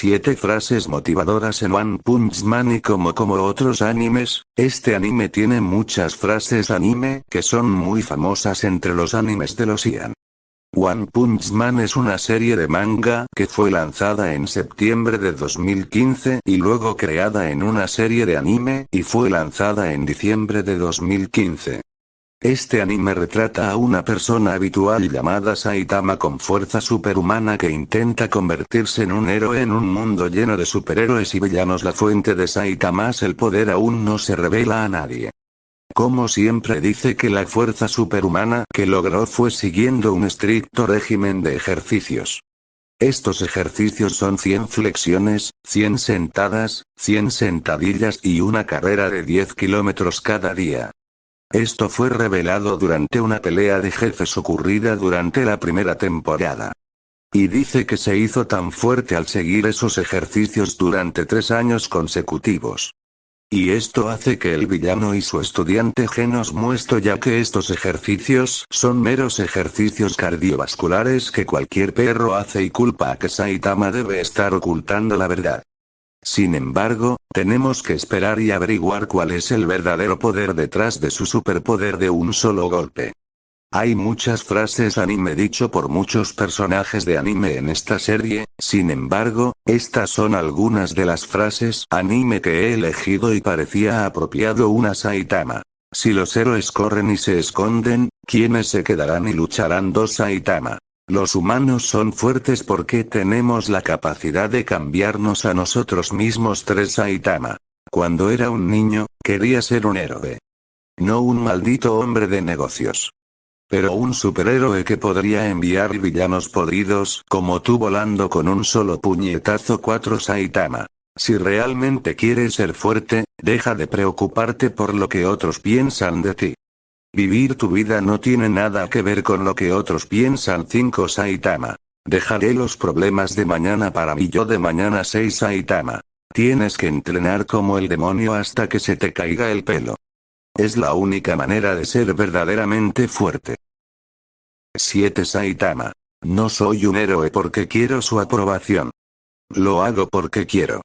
7 frases motivadoras en One Punch Man y como como otros animes, este anime tiene muchas frases anime que son muy famosas entre los animes de los Ian. One Punch Man es una serie de manga que fue lanzada en septiembre de 2015 y luego creada en una serie de anime y fue lanzada en diciembre de 2015. Este anime retrata a una persona habitual llamada Saitama con fuerza superhumana que intenta convertirse en un héroe en un mundo lleno de superhéroes y villanos. La fuente de Saitama el poder aún no se revela a nadie. Como siempre dice que la fuerza superhumana que logró fue siguiendo un estricto régimen de ejercicios. Estos ejercicios son 100 flexiones, 100 sentadas, 100 sentadillas y una carrera de 10 kilómetros cada día. Esto fue revelado durante una pelea de jefes ocurrida durante la primera temporada. Y dice que se hizo tan fuerte al seguir esos ejercicios durante tres años consecutivos. Y esto hace que el villano y su estudiante Genos muestro ya que estos ejercicios son meros ejercicios cardiovasculares que cualquier perro hace y culpa a que Saitama debe estar ocultando la verdad. Sin embargo, tenemos que esperar y averiguar cuál es el verdadero poder detrás de su superpoder de un solo golpe. Hay muchas frases anime dicho por muchos personajes de anime en esta serie, sin embargo, estas son algunas de las frases anime que he elegido y parecía apropiado una Saitama. Si los héroes corren y se esconden, ¿quiénes se quedarán y lucharán dos Saitama? Los humanos son fuertes porque tenemos la capacidad de cambiarnos a nosotros mismos tres Saitama. Cuando era un niño, quería ser un héroe. No un maldito hombre de negocios. Pero un superhéroe que podría enviar villanos podridos como tú volando con un solo puñetazo 4 Saitama. Si realmente quieres ser fuerte, deja de preocuparte por lo que otros piensan de ti. Vivir tu vida no tiene nada que ver con lo que otros piensan 5 Saitama. Dejaré los problemas de mañana para mí yo de mañana 6 Saitama. Tienes que entrenar como el demonio hasta que se te caiga el pelo. Es la única manera de ser verdaderamente fuerte. 7 Saitama. No soy un héroe porque quiero su aprobación. Lo hago porque quiero.